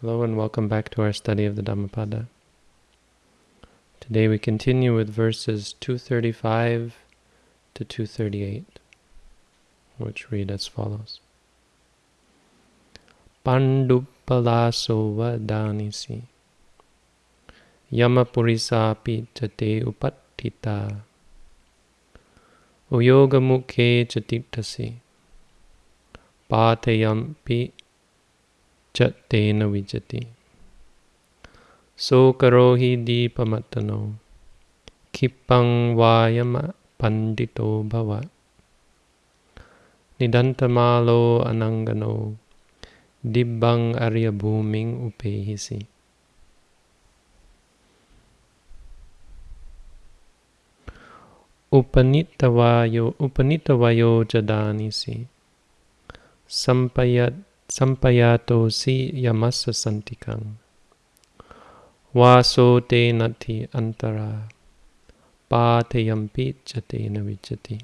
Hello and welcome back to our study of the Dhammapada. Today we continue with verses 235 to 238, which read as follows. Pandupalaso vadanisi Yamapurisapi chate upattita Uyogamukhe chatitasi Patayampi Chattena vijati. So karohi deepamatano. Kipang vayama pandito bhava. Nidantamalo anangano. Dibbang arya bhuming upehisi. Upanitavayo, upanitavayo jadanisi. Sampayat sampayato si yamasa santikang. Vaso te nati antara patayampi chatena vichati.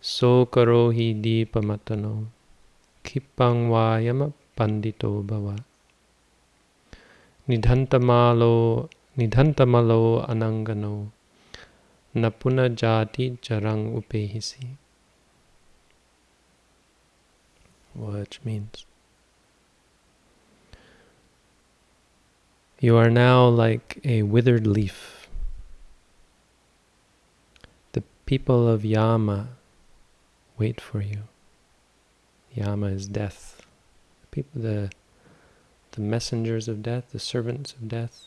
So karohi deepamatano kipang vayama pandito bhava. Nidhantamalo nidhantamalo anangano napuna jati jarang upehisi. Which means you are now like a withered leaf. The people of Yama wait for you. Yama is death. People, the the messengers of death, the servants of death,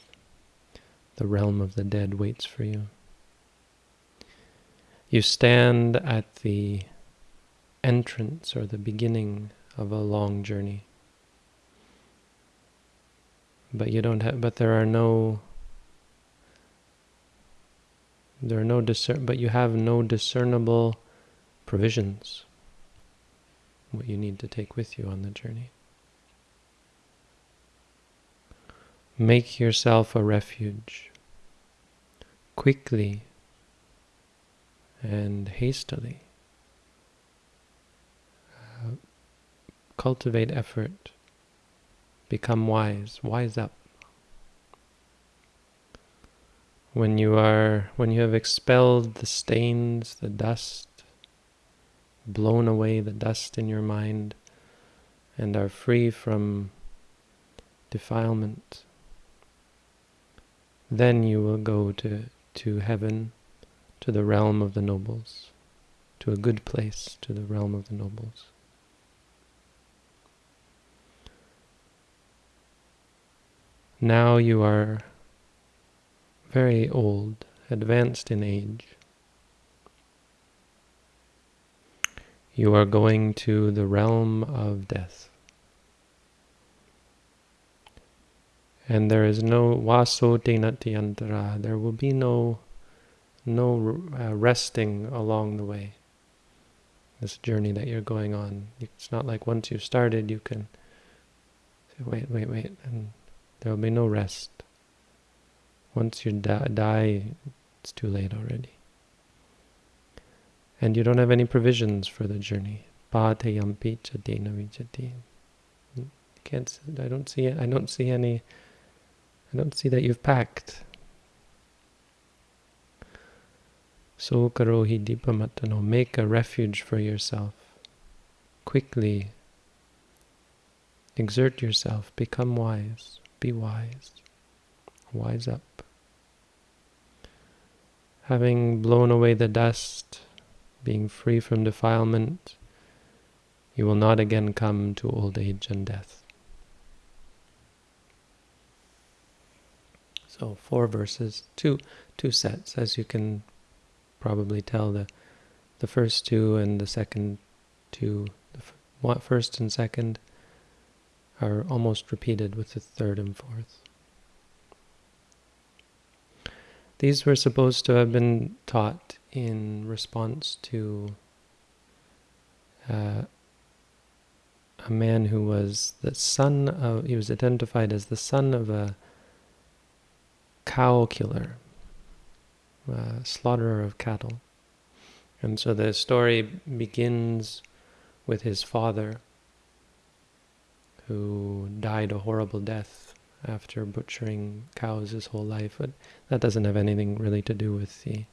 the realm of the dead waits for you. You stand at the entrance or the beginning of a long journey. But you don't have but there are no there are no discern but you have no discernible provisions what you need to take with you on the journey. Make yourself a refuge quickly and hastily cultivate effort, become wise, wise up. When you are, when you have expelled the stains, the dust, blown away the dust in your mind, and are free from defilement, then you will go to, to heaven, to the realm of the nobles, to a good place, to the realm of the nobles. Now you are very old, advanced in age. You are going to the realm of death. And there is no vaso tenati antara. There will be no no uh, resting along the way. This journey that you're going on. It's not like once you've started, you can say, wait, wait, wait, and there will be no rest. Once you die, it's too late already. And you don't have any provisions for the journey. Patayampi vijati. Mm, can't. I don't see. I don't see any. I don't see that you've packed. So karohi dipamatano. Make a refuge for yourself. Quickly. Exert yourself. Become wise be wise. Wise up. Having blown away the dust, being free from defilement, you will not again come to old age and death. So four verses, two two sets, as you can probably tell. The the first two and the second two, the first and second are almost repeated with the third and fourth. These were supposed to have been taught in response to uh, a man who was the son of, he was identified as the son of a cow killer, a slaughterer of cattle. And so the story begins with his father who died a horrible death after butchering cows his whole life, but that doesn't have anything really to do with the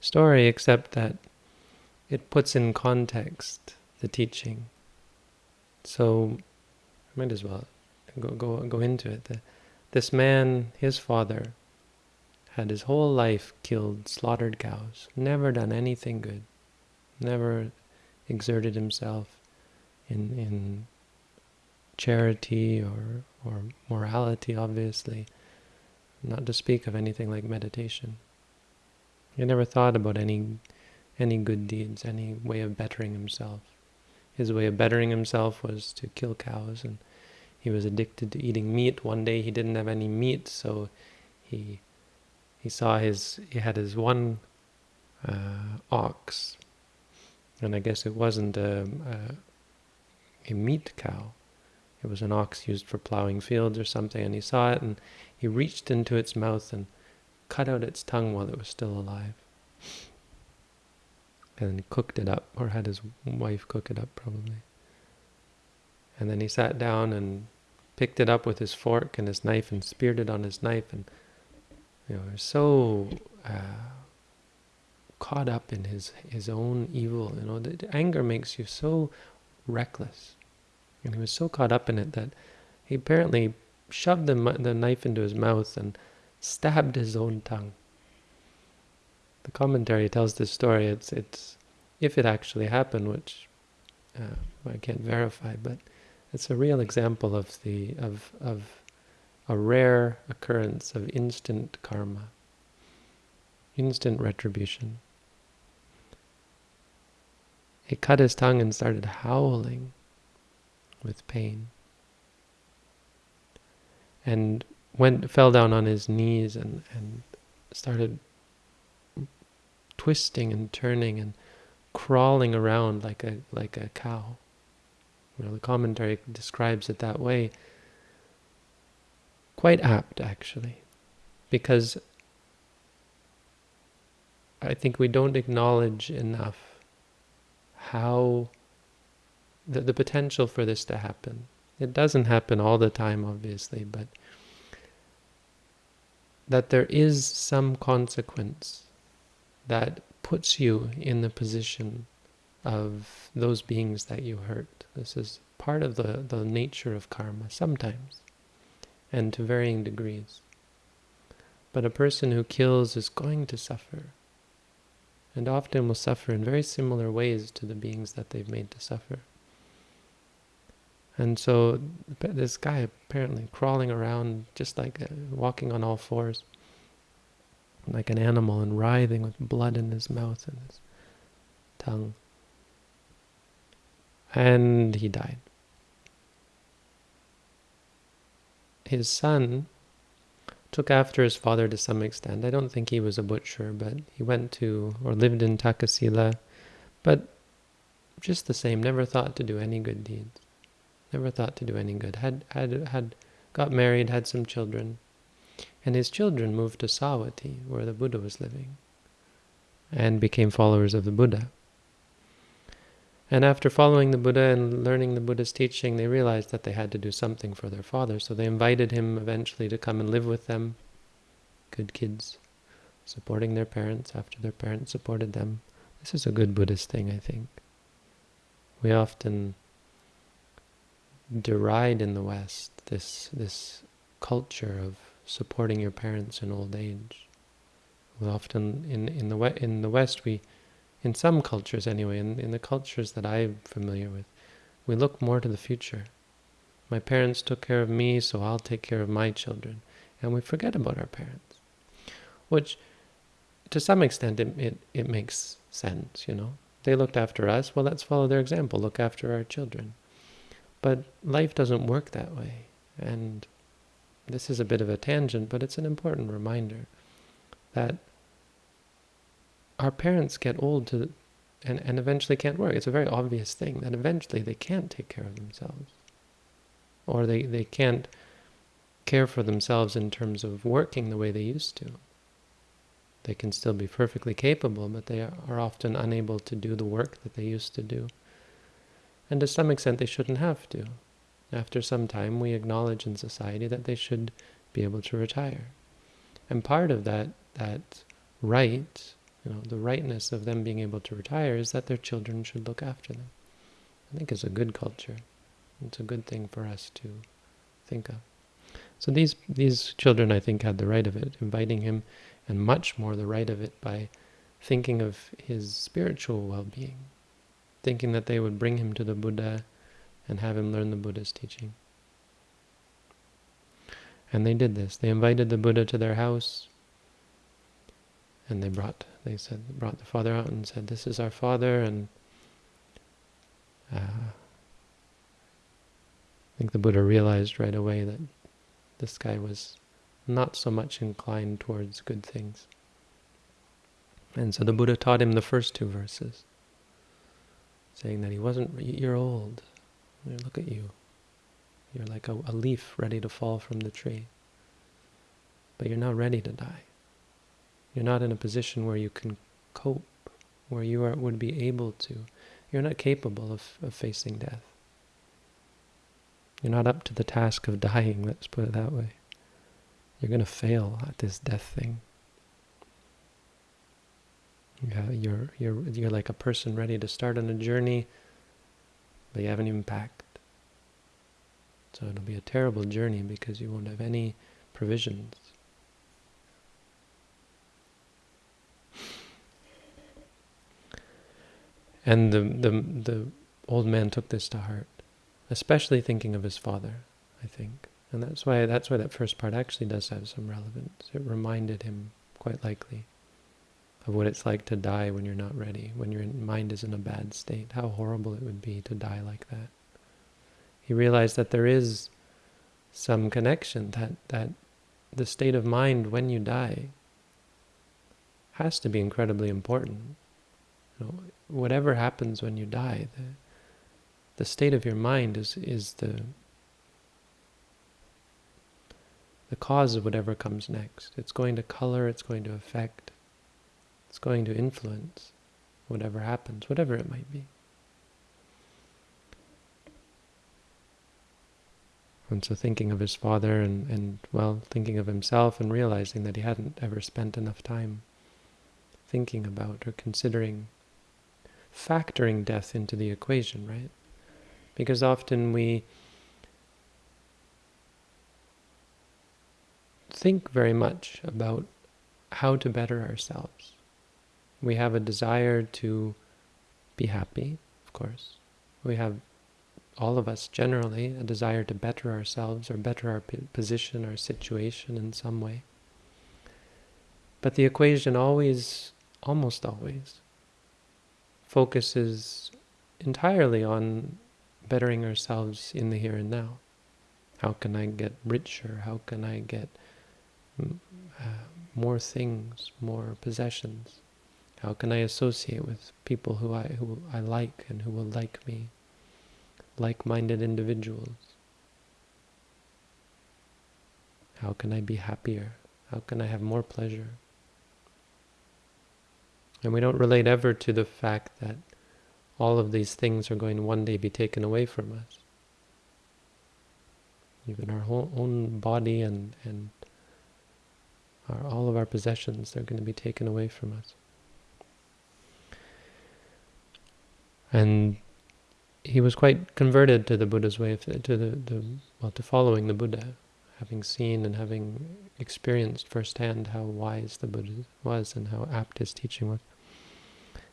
story, except that it puts in context the teaching. So, I might as well go go go into it. The, this man, his father, had his whole life killed, slaughtered cows, never done anything good, never exerted himself in in charity or or morality, obviously, not to speak of anything like meditation. He never thought about any any good deeds, any way of bettering himself. His way of bettering himself was to kill cows, and he was addicted to eating meat. One day he didn't have any meat, so he he saw his he had his one uh, ox, and I guess it wasn't a, a, a meat cow. It was an ox used for plowing fields or something, and he saw it, and he reached into its mouth and cut out its tongue while it was still alive and cooked it up, or had his wife cook it up probably. And then he sat down and picked it up with his fork and his knife and speared it on his knife and you know, so uh, caught up in his his own evil. You know, the anger makes you so reckless, and he was so caught up in it that he apparently shoved the the knife into his mouth and stabbed his own tongue the commentary tells this story. It's it's if it actually happened, which uh, I can't verify, but it's a real example of the of of a rare occurrence of instant karma, instant retribution. He cut his tongue and started howling with pain. And went fell down on his knees and, and started twisting and turning and crawling around like a like a cow. Well, the commentary describes it that way. Quite apt, actually, because I think we don't acknowledge enough how the, the potential for this to happen. It doesn't happen all the time, obviously, but that there is some consequence that puts you in the position of those beings that you hurt. This is part of the, the nature of karma, sometimes, and to varying degrees. But a person who kills is going to suffer, and often will suffer in very similar ways to the beings that they've made to suffer. And so this guy apparently crawling around just like uh, walking on all fours like an animal and writhing with blood in his mouth and his tongue. And he died. His son took after his father to some extent. I don't think he was a butcher, but he went to or lived in Takasila, but just the same, never thought to do any good deeds. Never thought to do any good. Had had had got married, had some children, and his children moved to Savatthi, where the Buddha was living, and became followers of the Buddha. And after following the Buddha and learning the Buddha's teaching, they realized that they had to do something for their father. So they invited him eventually to come and live with them. Good kids, supporting their parents after their parents supported them. This is a good Buddhist thing, I think. We often deride in the West this this culture of supporting your parents in old age. We often in in the in the West we, in some cultures anyway, in in the cultures that I'm familiar with, we look more to the future. My parents took care of me, so I'll take care of my children, and we forget about our parents, which, to some extent, it it, it makes sense. You know, they looked after us. Well, let's follow their example. Look after our children. But life doesn't work that way, and this is a bit of a tangent, but it's an important reminder that our parents get old to and, and eventually can't work. It's a very obvious thing that eventually they can't take care of themselves. Or they, they can't care for themselves in terms of working the way they used to. They can still be perfectly capable, but they are often unable to do the work that they used to do. And to some extent, they shouldn't have to. after some time, we acknowledge in society that they should be able to retire. And part of that, that right, you know, the rightness of them being able to retire is that their children should look after them. I think it's a good culture. It's a good thing for us to think of. So these these children, I think, had the right of it, inviting him, and much more the right of it by thinking of his spiritual well-being, thinking that they would bring him to the Buddha and have him learn the Buddha's teaching. And they did this. They invited the Buddha to their house, and they brought, they said, brought the father out and said, "This is our father," and uh, I think the Buddha realized right away that this guy was not so much inclined towards good things. And so the Buddha taught him the first two verses, saying that he wasn't, you're old, look at you. You're like a, a leaf ready to fall from the tree. But you're not ready to die. You're not in a position where you can cope, where you are, would be able to. You're not capable of, of facing death. You're not up to the task of dying, let's put it that way. You're going to fail at this death thing. Yeah, you're you're you're like a person ready to start on a journey, but you haven't even packed. So it'll be a terrible journey because you won't have any provisions. And the the the old man took this to heart especially thinking of his father, I think. And that's why that's why that first part actually does have some relevance. It reminded him, quite likely, of what it's like to die when you're not ready, when your mind is in a bad state, how horrible it would be to die like that. He realized that there is some connection, that, that the state of mind when you die has to be incredibly important. You know, whatever happens when you die, the, the state of your mind is is the the cause of whatever comes next. It's going to color, it's going to affect, it's going to influence whatever happens, whatever it might be. And so thinking of his father and, and, well, thinking of himself and realizing that he hadn't ever spent enough time thinking about or considering, factoring death into the equation, right? Because often we think very much about how to better ourselves. We have a desire to be happy, of course. We have, all of us generally, a desire to better ourselves or better our position, our situation in some way. But the equation always, almost always, focuses entirely on bettering ourselves in the here and now. How can I get richer? How can I get mm, uh, more things, more possessions? How can I associate with people who I who I like and who will like me? Like-minded individuals. How can I be happier? How can I have more pleasure? And we don't relate ever to the fact that all of these things are going to one day be taken away from us. Even our whole own body and, and our, all of our possessions, they're going to be taken away from us. And he was quite converted to the Buddha's way to the, the well, to following the Buddha, having seen and having experienced firsthand how wise the Buddha was and how apt his teaching was.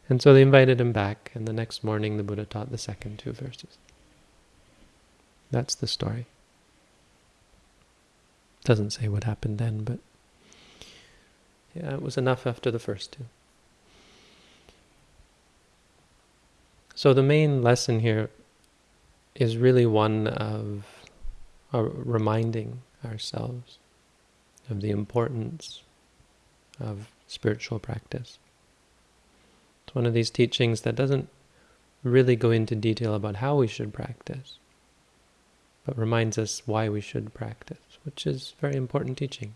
And so they invited him back, and the next morning the Buddha taught the second two verses. That's the story. Doesn't say what happened then, but yeah, it was enough after the first two. So the main lesson here is really one of reminding ourselves of the importance of spiritual practice. It's one of these teachings that doesn't really go into detail about how we should practice, but reminds us why we should practice, which is very important teaching.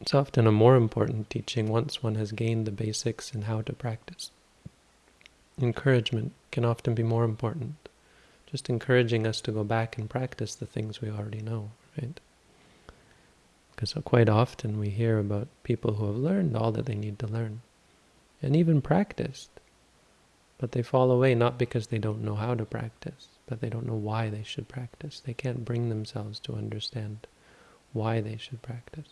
It's often a more important teaching once one has gained the basics in how to practice. Encouragement can often be more important. just encouraging us to go back and practice the things we already know, right? Because quite often we hear about people who have learned all that they need to learn, and even practiced, but they fall away not because they don't know how to practice, but they don't know why they should practice. They can't bring themselves to understand why they should practice.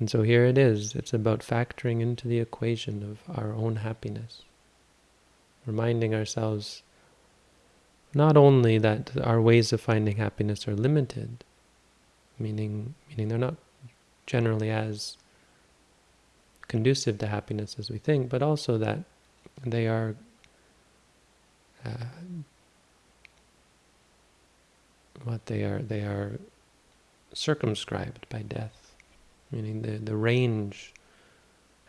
And so here it is. It's about factoring into the equation of our own happiness. Reminding ourselves not only that our ways of finding happiness are limited, meaning meaning they're not generally as conducive to happiness as we think, but also that they are uh, what they are they are circumscribed by death, meaning the the range,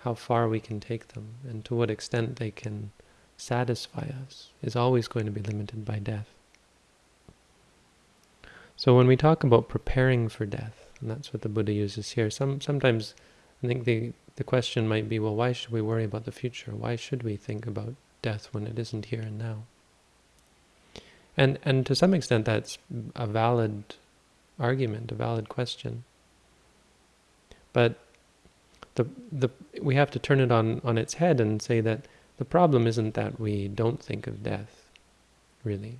how far we can take them, and to what extent they can satisfy us, is always going to be limited by death. So when we talk about preparing for death, and that's what the Buddha uses here, some sometimes I think the the question might be, well, why should we worry about the future? Why should we think about death when it isn't here and now? And and to some extent that's a valid argument, a valid question. But the the we have to turn it on on its head and say that the problem isn't that we don't think of death, really.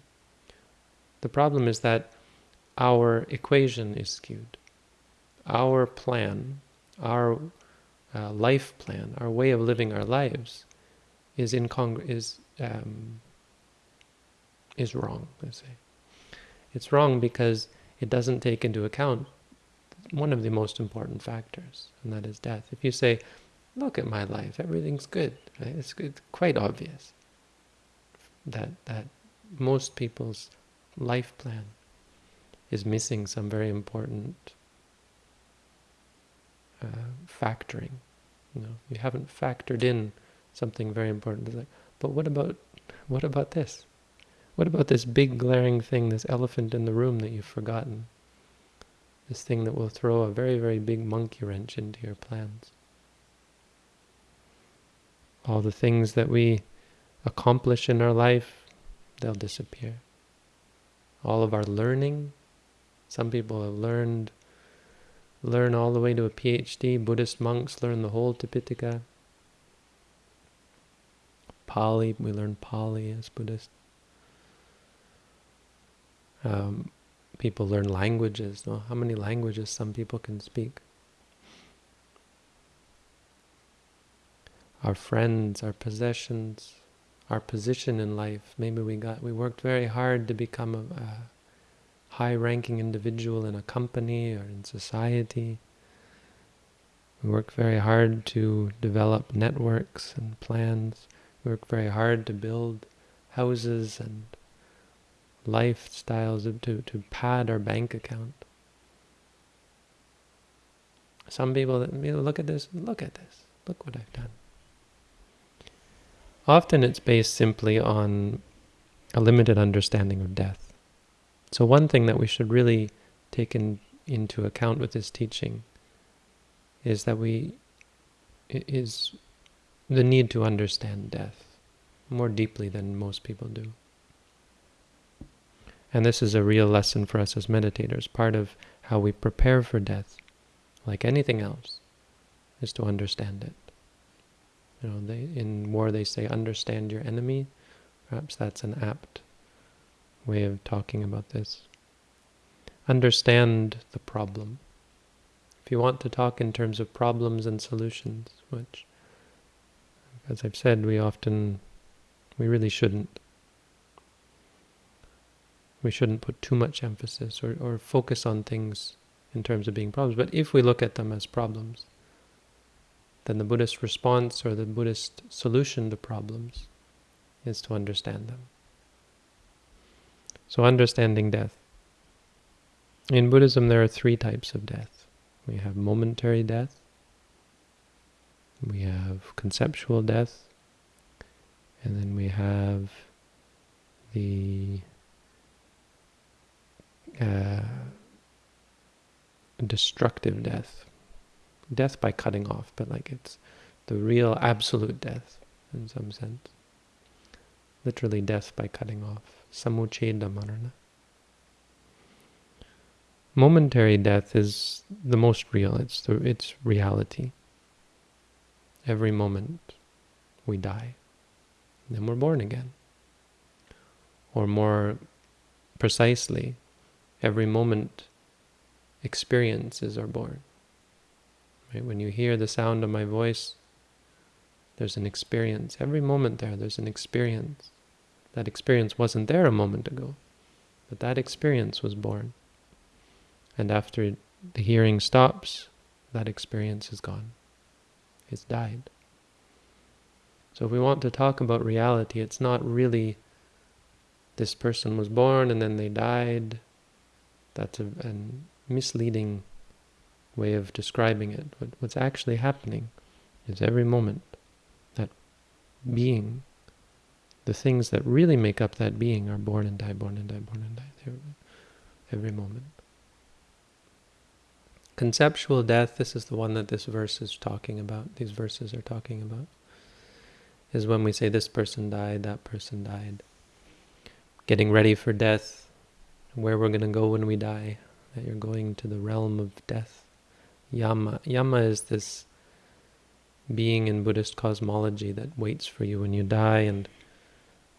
The problem is that our equation is skewed. Our plan, our uh, life plan, our way of living our lives, is incongru is um, is wrong, I say. It's wrong because it doesn't take into account one of the most important factors, and that is death. If you say, look at my life, everything's good, right? it's, it's quite obvious that, that most people's life plan is missing some very important uh, factoring. You know, you haven't factored in something very important. It's like, but what about what about this? What about this big glaring thing, this elephant in the room that you've forgotten? This thing that will throw a very, very big monkey wrench into your plans. All the things that we accomplish in our life, they'll disappear. All of our learning, some people have learned, learn all the way to a PhD. Buddhist monks learn the whole Tipitaka. Pali, we learn Pali as Buddhists. Um, people learn languages. How many languages some people can speak? Our friends, our possessions, our position in life. Maybe we got we worked very hard to become a, a high-ranking individual in a company or in society. We work very hard to develop networks and plans. We work very hard to build houses and lifestyles to, to pad our bank account. Some people that look at this, look at this, look what I've done. Often it's based simply on a limited understanding of death. So one thing that we should really take in, into account with this teaching is that we is the need to understand death more deeply than most people do. And this is a real lesson for us as meditators. Part of how we prepare for death, like anything else, is to understand it. You know, they, in war they say, understand your enemy. Perhaps that's an apt way of talking about this. Understand the problem. If you want to talk in terms of problems and solutions, which, as I've said, we often, we really shouldn't we shouldn't put too much emphasis or, or focus on things in terms of being problems. But if we look at them as problems, then the Buddhist response or the Buddhist solution to problems is to understand them. So understanding death. In Buddhism there are three types of death. We have momentary death, we have conceptual death, and then we have the uh, destructive death. Death by cutting off, but like it's the real absolute death in some sense. literally death by cutting off. Samucheda marana. Momentary death is the most real. It's the it's reality. Every moment we die. Then we're born again. Or more precisely, every moment experiences are born. Right? When you hear the sound of my voice, there's an experience. Every moment there, there's an experience. That experience wasn't there a moment ago, but that experience was born. And after the hearing stops, that experience is gone. It's died. So if we want to talk about reality, it's not really this person was born and then they died. That's a, a misleading way of describing it. But what's actually happening is every moment that being, the things that really make up that being are born and die, born and die, born and die. Every, every moment. Conceptual death, this is the one that this verse is talking about, these verses are talking about, is when we say this person died, that person died. Getting ready for death, where we're going to go when we die, that you're going to the realm of death. Yama. Yama is this being in Buddhist cosmology that waits for you when you die and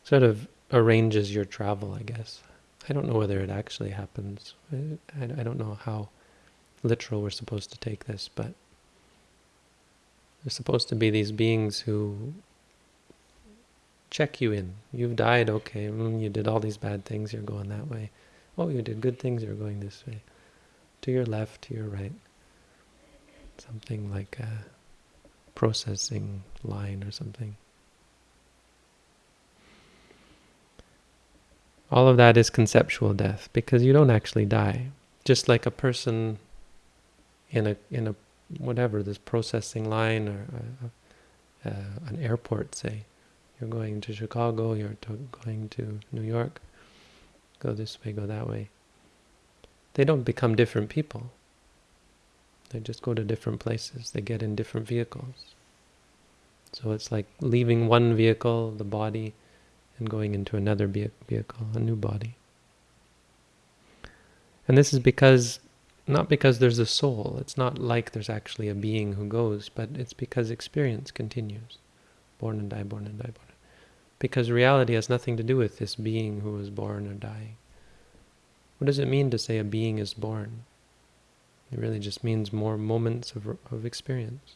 sort of arranges your travel, I guess. I don't know whether it actually happens. I, I don't know how literal we're supposed to take this, but there's supposed to be these beings who check you in. You've died, okay, mm, you did all these bad things, you're going that way. Oh, you did good things, you're going this way. To your left, to your right something like a processing line or something. All of that is conceptual death because you don't actually die. Just like a person in a in a whatever this processing line or a, a, an airport, say, you're going to Chicago, you're to going to New York, go this way, go that way. They don't become different people. They just go to different places. They get in different vehicles. So it's like leaving one vehicle, the body, and going into another vehicle, a new body. And this is because, not because there's a soul. It's not like there's actually a being who goes, but it's because experience continues. Born and die, born and die, born. Because reality has nothing to do with this being who was born or dying. What does it mean to say a being is born? It really just means more moments of, of experience.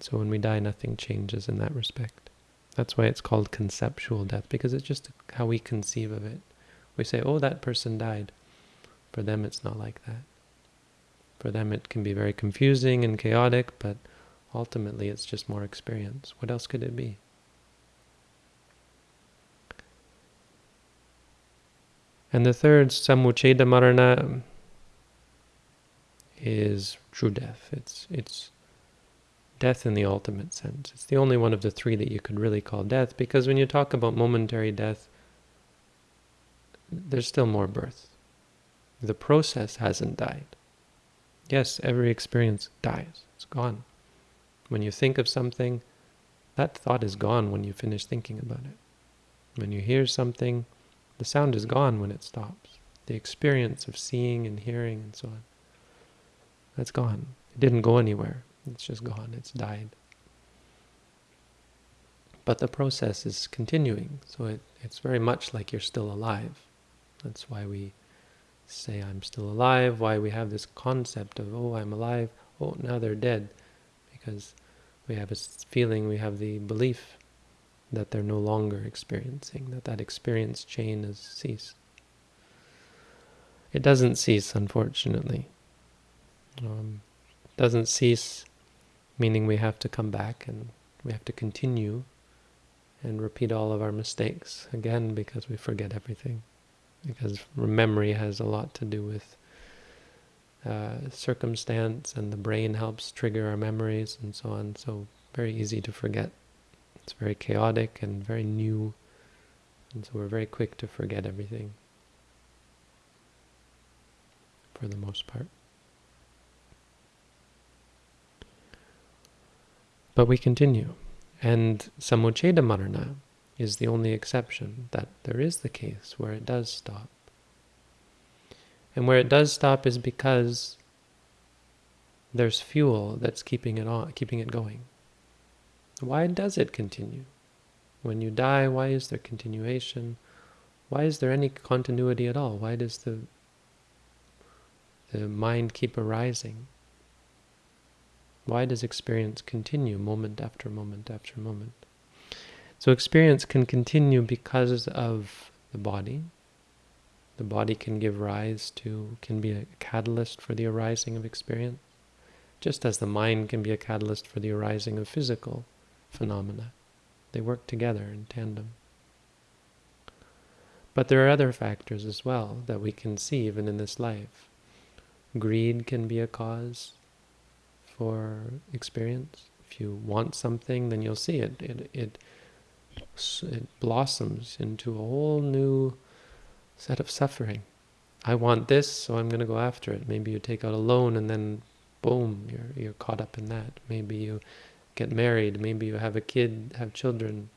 So when we die, nothing changes in that respect. That's why it's called conceptual death, because it's just how we conceive of it. We say, oh, that person died. For them, it's not like that. For them, it can be very confusing and chaotic, but ultimately, it's just more experience. What else could it be? And the third, samucheda marana, is true death. It's it's death in the ultimate sense. It's the only one of the three that you could really call death, because when you talk about momentary death, there's still more birth. The process hasn't died. Yes, every experience dies. It's gone. When you think of something, that thought is gone when you finish thinking about it. When you hear something, the sound is gone when it stops. The experience of seeing and hearing and so on, that's gone. It didn't go anywhere. It's just gone. It's died. But the process is continuing, so it, it's very much like you're still alive. That's why we say I'm still alive, why we have this concept of, oh, I'm alive, oh, now they're dead. Because we have a feeling, we have the belief that they're no longer experiencing, that that experience chain has ceased. It doesn't cease, unfortunately. Um, doesn't cease, meaning we have to come back and we have to continue and repeat all of our mistakes again because we forget everything. Because memory has a lot to do with uh, circumstance and the brain helps trigger our memories and so on. So very easy to forget. It's very chaotic and very new, and so we're very quick to forget everything, for the most part. But we continue, And samucheda marana is the only exception, that there is the case where it does stop. And where it does stop is because there's fuel that's keeping it on, keeping it going. Why does it continue? When you die, why is there continuation? Why is there any continuity at all? Why does the the mind keep arising? Why does experience continue moment after moment after moment? So experience can continue because of the body. The body can give rise to, can be a catalyst for the arising of experience, just as the mind can be a catalyst for the arising of physical phenomena. They work together in tandem. But there are other factors as well that we can see even in this life. Greed can be a cause for experience. If you want something, then you'll see it. It, it, it blossoms into a whole new set of suffering. I want this, so I'm going to go after it. Maybe you take out a loan and then, boom, you're, you're caught up in that. Maybe you get married, maybe you have a kid, have children,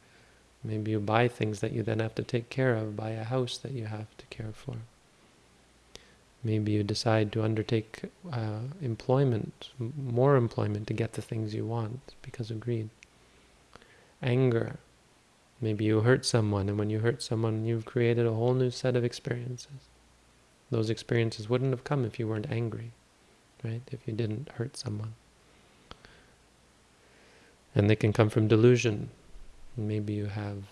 maybe you buy things that you then have to take care of, buy a house that you have to care for. Maybe you decide to undertake uh, employment, more employment to get the things you want because of greed. Anger. Maybe you hurt someone, and when you hurt someone, you've created a whole new set of experiences. Those experiences wouldn't have come if you weren't angry, right? If you didn't hurt someone. And they can come from delusion. Maybe you have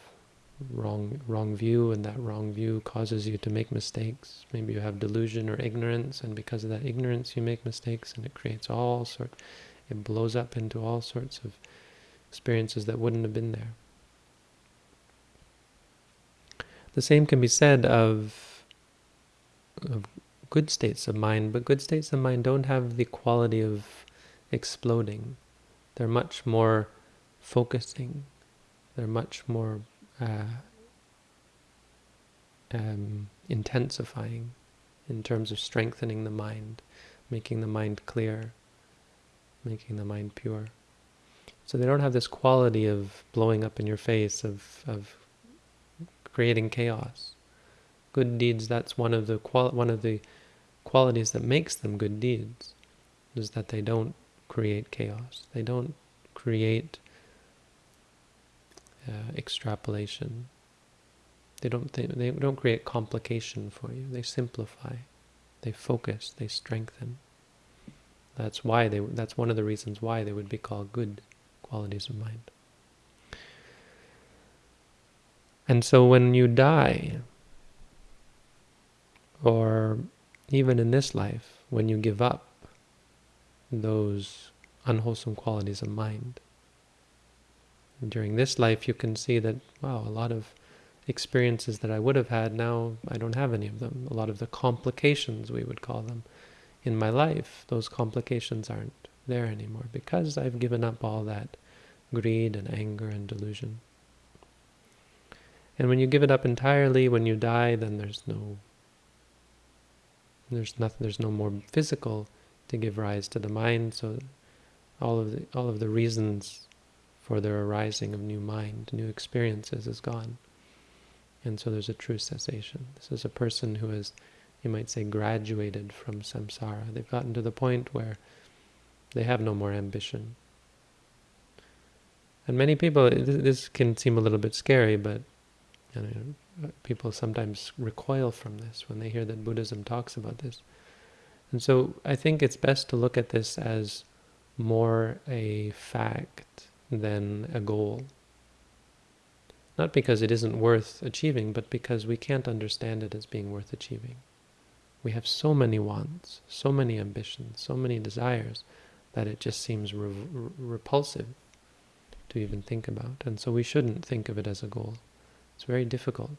wrong wrong view and that wrong view causes you to make mistakes. Maybe you have delusion or ignorance and because of that ignorance you make mistakes and it creates all sort it blows up into all sorts of experiences that wouldn't have been there. The same can be said of, of good states of mind, but good states of mind don't have the quality of exploding. They're much more focusing. They're much more uh, um, intensifying in terms of strengthening the mind, making the mind clear, making the mind pure. So they don't have this quality of blowing up in your face, of, of creating chaos. Good deeds, that's one of the one of the qualities that makes them good deeds, is that they don't create chaos. They don't create uh, extrapolation. They don't th they don't create complication for you. They simplify, they focus, they strengthen. That's why they. That's one of the reasons why they would be called good qualities of mind. And so when you die, or even in this life, when you give up those unwholesome qualities of mind. During this life, you can see that, wow, a lot of experiences that I would have had, now I don't have any of them. A lot of the complications, we would call them, in my life, those complications aren't there anymore because I've given up all that greed and anger and delusion. And when you give it up entirely, when you die, then there's no there's nothing there's no more physical to give rise to the mind, so all of the all of the reasons for their arising of new mind, new experiences is gone. And so there's a true cessation. This is a person who has, you might say, graduated from samsara. They've gotten to the point where they have no more ambition. And many people, this can seem a little bit scary, but know, people sometimes recoil from this when they hear that Buddhism talks about this. And so I think it's best to look at this as more a fact than a goal. Not because it isn't worth achieving, but because we can't understand it as being worth achieving. We have so many wants, so many ambitions, so many desires, that it just seems re repulsive to even think about. And so we shouldn't think of it as a goal. It's very difficult,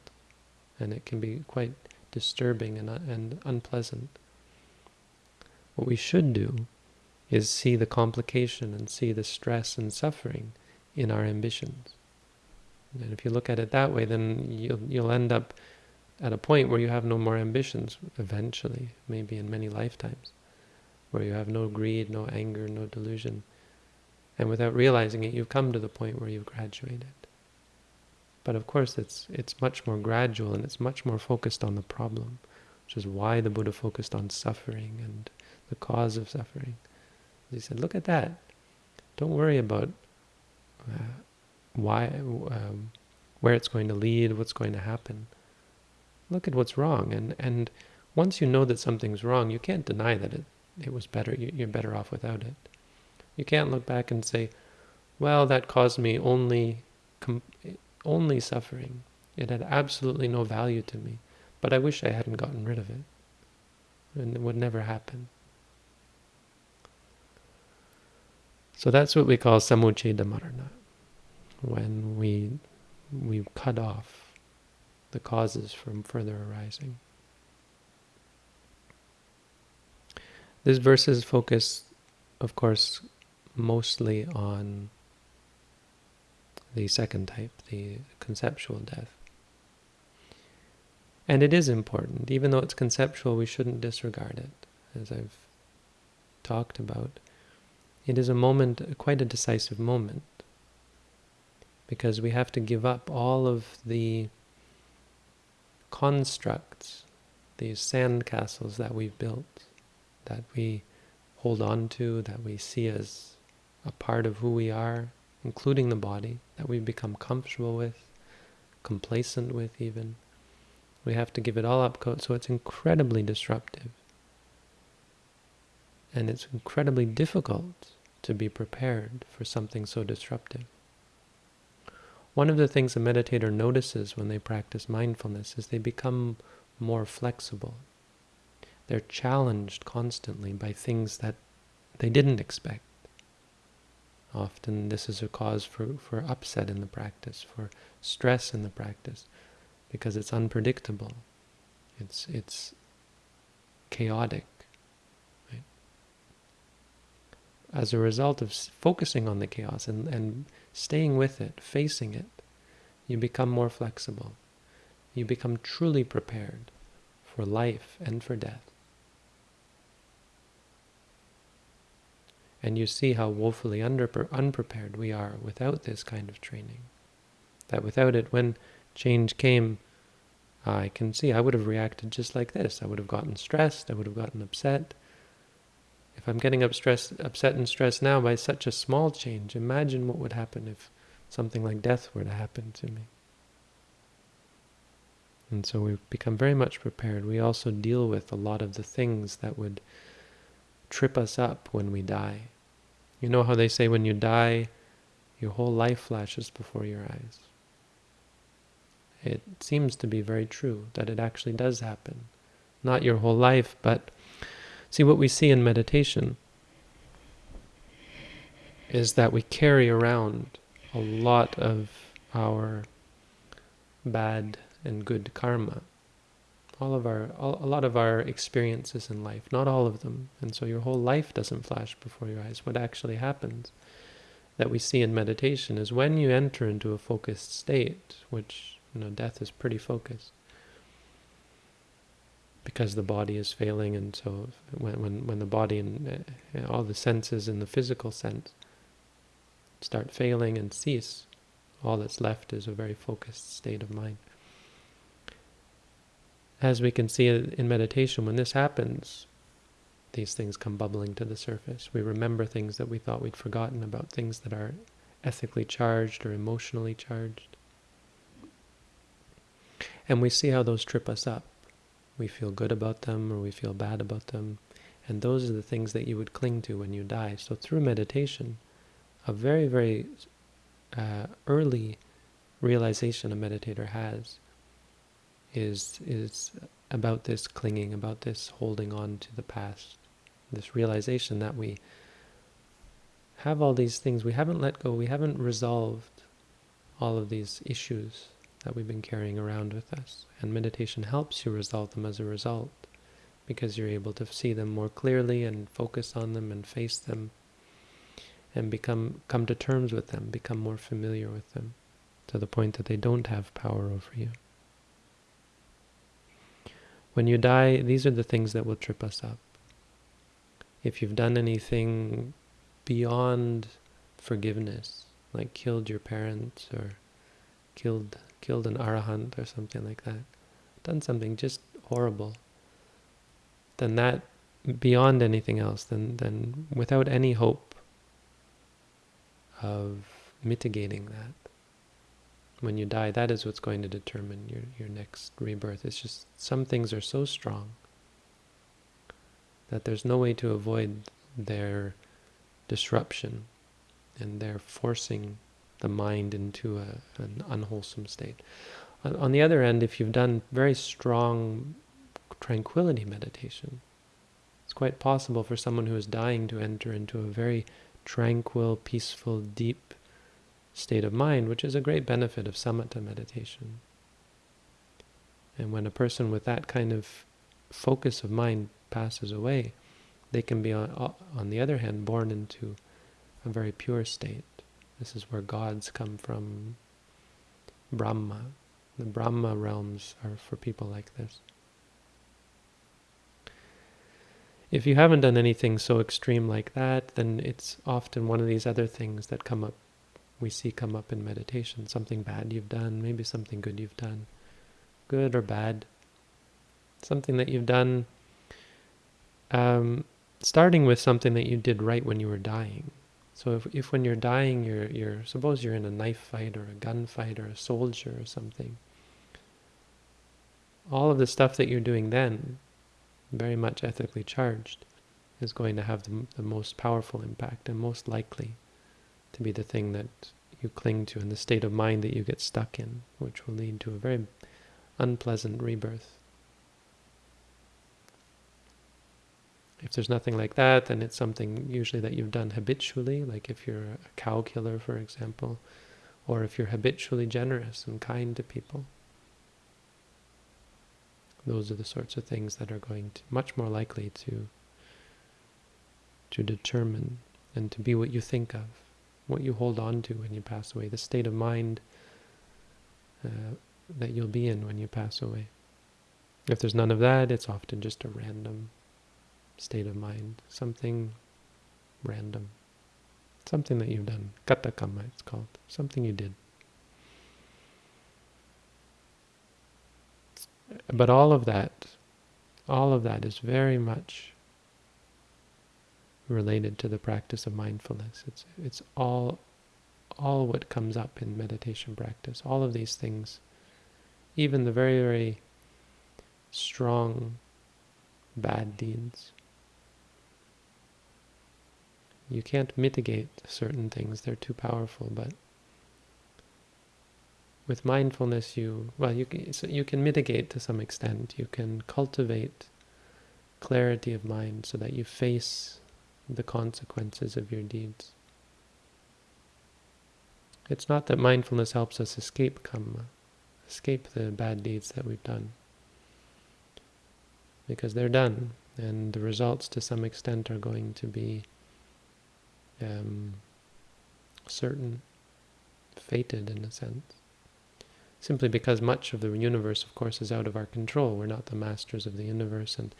and it can be quite disturbing and, uh, and unpleasant. What we should do is see the complication and see the stress and suffering in our ambitions. And if you look at it that way, then you'll, you'll end up at a point where you have no more ambitions, eventually, maybe in many lifetimes, where you have no greed, no anger, no delusion. And without realizing it, you've come to the point where you've graduated. But of course, it's it's much more gradual and it's much more focused on the problem, which is why the Buddha focused on suffering and the cause of suffering. He said, look at that. Don't worry about uh, why, um, where it's going to lead, what's going to happen. Look at what's wrong. And, and once you know that something's wrong, you can't deny that it, it was better. You're better off without it. You can't look back and say, well, that caused me only, only suffering. It had absolutely no value to me. But I wish I hadn't gotten rid of it. And it would never happen. So that's what we call samuccheda marana, when we we cut off the causes from further arising. This verse is focused, of course, mostly on the second type, the conceptual death. And it is important. Even though it's conceptual, we shouldn't disregard it, as I've talked about. It is a moment, quite a decisive moment, because we have to give up all of the constructs, these sandcastles that we've built, that we hold on to, that we see as a part of who we are, including the body, that we've become comfortable with, complacent with even. We have to give it all up, so it's incredibly disruptive. And it's incredibly difficult to be prepared for something so disruptive. One of the things a meditator notices when they practice mindfulness is they become more flexible. They're challenged constantly by things that they didn't expect. Often this is a cause for, for upset in the practice, for stress in the practice, because it's unpredictable. It's, it's chaotic as a result of focusing on the chaos and, and staying with it, facing it, you become more flexible. You become truly prepared for life and for death. And you see how woefully unprepared we are without this kind of training. That without it, when change came, I can see I would have reacted just like this. I would have gotten stressed, I would have gotten upset, if I'm getting upset and stressed now by such a small change, imagine what would happen if something like death were to happen to me. And so we've become very much prepared. We also deal with a lot of the things that would trip us up when we die. You know how they say when you die, your whole life flashes before your eyes. It seems to be very true that it actually does happen. Not your whole life, but See, what we see in meditation is that we carry around a lot of our bad and good karma. All of our, all, a lot of our experiences in life, not all of them. And so your whole life doesn't flash before your eyes. What actually happens that we see in meditation is when you enter into a focused state, which, you know, death is pretty focused, because the body is failing and so when, when, when the body and uh, all the senses in the physical sense start failing and cease, all that's left is a very focused state of mind. As we can see in meditation, when this happens, these things come bubbling to the surface. We remember things that we thought we'd forgotten about, things that are ethically charged or emotionally charged. And we see how those trip us up we feel good about them or we feel bad about them. And those are the things that you would cling to when you die. So through meditation, a very, very uh, early realization a meditator has is is about this clinging, about this holding on to the past, this realization that we have all these things, we haven't let go, we haven't resolved all of these issues that we've been carrying around with us. And meditation helps you resolve them as a result because you're able to see them more clearly and focus on them and face them and become come to terms with them, become more familiar with them to the point that they don't have power over you. When you die, these are the things that will trip us up. If you've done anything beyond forgiveness, like killed your parents or killed killed an arahant or something like that, done something just horrible, then that beyond anything else, then then without any hope of mitigating that, when you die, that is what's going to determine your, your next rebirth. It's just some things are so strong that there's no way to avoid their disruption and their forcing the mind into a, an unwholesome state. On, on the other end, if you've done very strong tranquility meditation, it's quite possible for someone who is dying to enter into a very tranquil, peaceful, deep state of mind, which is a great benefit of samatha meditation. And when a person with that kind of focus of mind passes away, they can be, on, on the other hand, born into a very pure state. This is where gods come from, Brahma. The Brahma realms are for people like this. If you haven't done anything so extreme like that, then it's often one of these other things that come up, we see come up in meditation. Something bad you've done, maybe something good you've done. Good or bad. Something that you've done, um, starting with something that you did right when you were dying. So if, if when you're dying, you're, you're, suppose you're in a knife fight or a gunfight or a soldier or something, all of the stuff that you're doing then, very much ethically charged, is going to have the, the most powerful impact and most likely be the thing that you cling to and the state of mind that you get stuck in, which will lead to a very unpleasant rebirth. If there's nothing like that, then it's something usually that you've done habitually, like if you're a cow killer, for example, or if you're habitually generous and kind to people. Those are the sorts of things that are going to, much more likely to, to determine and to be what you think of, what you hold on to when you pass away, the state of mind uh, that you'll be in when you pass away. If there's none of that, it's often just a random state of mind, something random, something that you've done. Katakama it's called, something you did. But all of that, all of that is very much related to the practice of mindfulness. It's it's all all what comes up in meditation practice. All of these things, even the very very strong bad deeds, you can't mitigate certain things, they're too powerful, but with mindfulness you, well, you can, so you can mitigate to some extent. You can cultivate clarity of mind so that you face the consequences of your deeds. It's not that mindfulness helps us escape karma, escape the bad deeds that we've done, because they're done, and the results to some extent are going to be um, certain, fated in a sense. Simply because much of the universe, of course, is out of our control. We're not the masters of the universe, and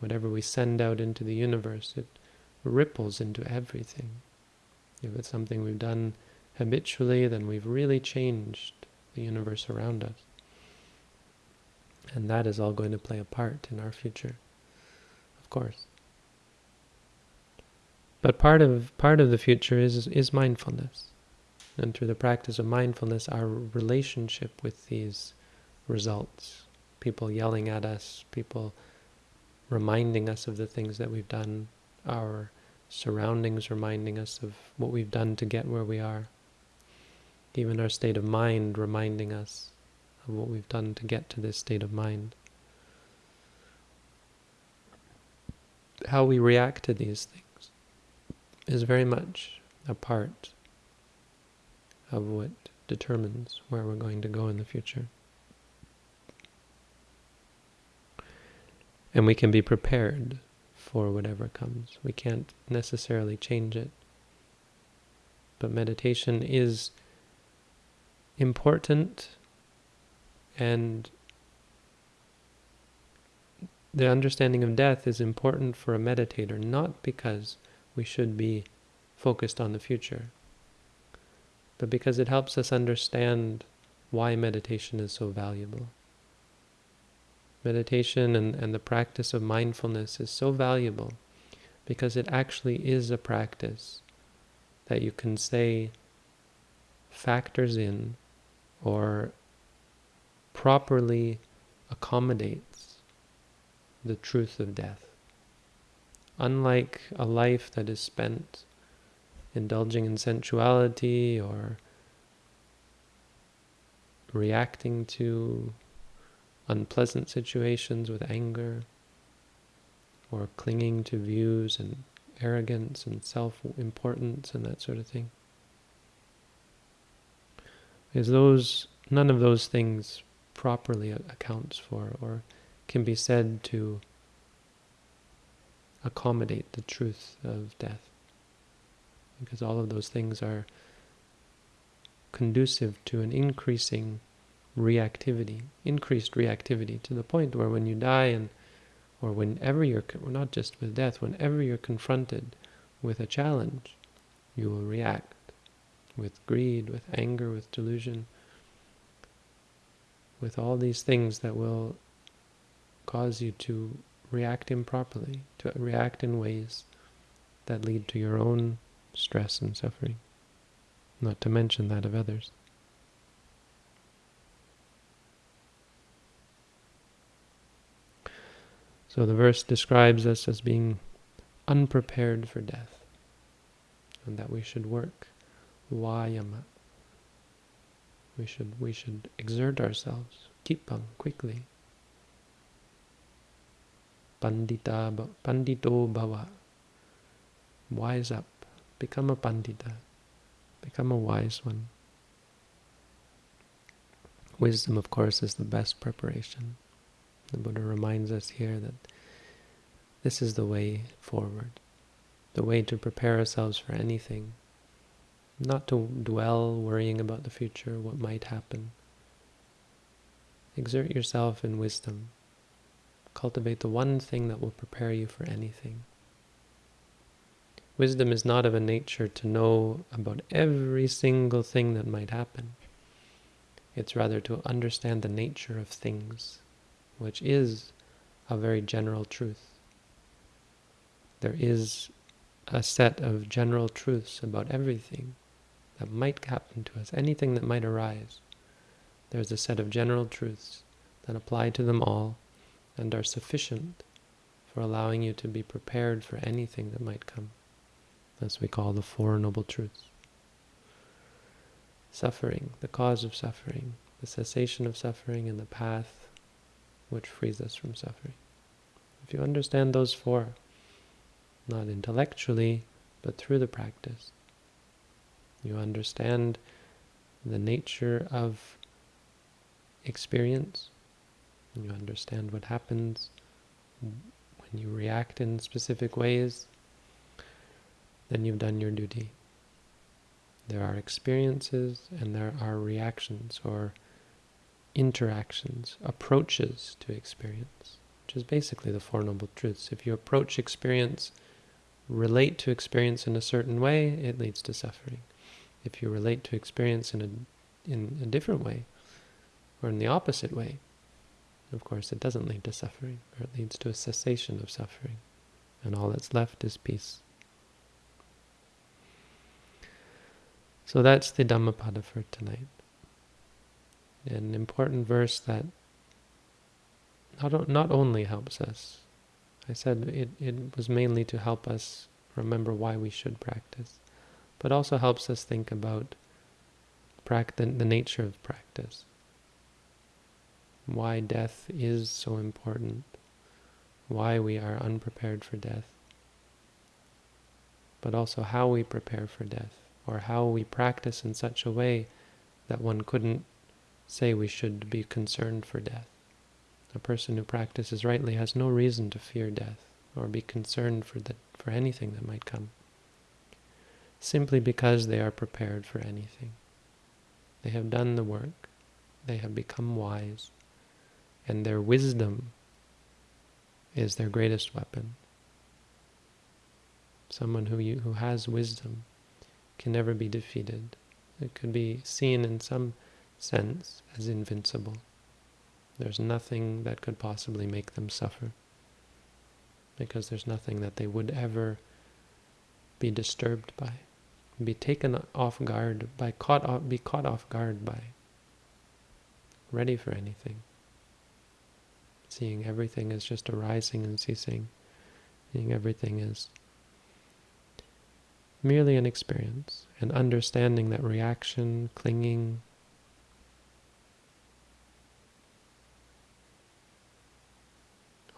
whatever we send out into the universe, it ripples into everything. If it's something we've done habitually, then we've really changed the universe around us. And that is all going to play a part in our future, of course. But part of part of the future is is mindfulness. And through the practice of mindfulness, our relationship with these results, people yelling at us, people reminding us of the things that we've done, our surroundings reminding us of what we've done to get where we are, even our state of mind reminding us of what we've done to get to this state of mind. How we react to these things is very much a part of what determines where we're going to go in the future. And we can be prepared for whatever comes. We can't necessarily change it. But meditation is important and the understanding of death is important for a meditator, not because we should be focused on the future. but because it helps us understand why meditation is so valuable. Meditation and, and the practice of mindfulness is so valuable because it actually is a practice that you can say factors in or properly accommodates the truth of death. Unlike a life that is spent indulging in sensuality or reacting to unpleasant situations with anger or clinging to views and arrogance and self-importance and that sort of thing. Is those, none of those things properly accounts for or can be said to accommodate the truth of death. Because all of those things are conducive to an increasing reactivity, increased reactivity to the point where when you die and or whenever you're, not just with death, whenever you're confronted with a challenge, you will react with greed, with anger, with delusion, with all these things that will cause you to react improperly, to react in ways that lead to your own stress and suffering, not to mention that of others. So the verse describes us as being unprepared for death, and that we should work vayama. We should we should exert ourselves, kipang, quickly. Pandita, pandito bhava. Wise up, become a pandita, become a wise one. Wisdom, of course, is the best preparation. The Buddha reminds us here that this is the way forward, the way to prepare ourselves for anything, not to dwell worrying about the future, what might happen. Exert yourself in wisdom. Cultivate the one thing that will prepare you for anything. Wisdom is not of a nature to know about every single thing that might happen. It's rather to understand the nature of things which is a very general truth. There is a set of general truths about everything that might happen to us, anything that might arise. There's a set of general truths that apply to them all and are sufficient for allowing you to be prepared for anything that might come. As we call the Four Noble Truths. Suffering, the cause of suffering, the cessation of suffering, and the path which frees us from suffering. If you understand those four, not intellectually, but through the practice, you understand the nature of experience, you understand what happens when you react in specific ways, then you've done your duty. There are experiences and there are reactions or interactions, approaches to experience, which is basically the Four Noble Truths. If you approach experience, relate to experience in a certain way, it leads to suffering. If you relate to experience in a, in a different way, or in the opposite way, of course it doesn't lead to suffering, or it leads to a cessation of suffering, and all that's left is peace. So that's the Dhammapada for tonight an important verse that not, not only helps us, I said it, it was mainly to help us remember why we should practice, but also helps us think about practice, the nature of practice, why death is so important, why we are unprepared for death, but also how we prepare for death, or how we practice in such a way that one couldn't say we should be concerned for death. A person who practices rightly has no reason to fear death or be concerned for, the, for anything that might come, simply because they are prepared for anything. They have done the work, they have become wise, and their wisdom is their greatest weapon. Someone who, you, who has wisdom can never be defeated It could be seen in some sense as invincible. There's nothing that could possibly make them suffer because there's nothing that they would ever be disturbed by, be taken off guard by, caught off, be caught off guard by, ready for anything, seeing everything as just arising and ceasing, seeing everything as merely an experience, and understanding that reaction, clinging,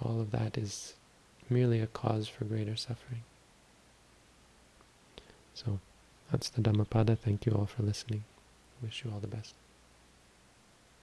all of that is merely a cause for greater suffering. So that's the Dhammapada. Thank you all for listening. Wish you all the best.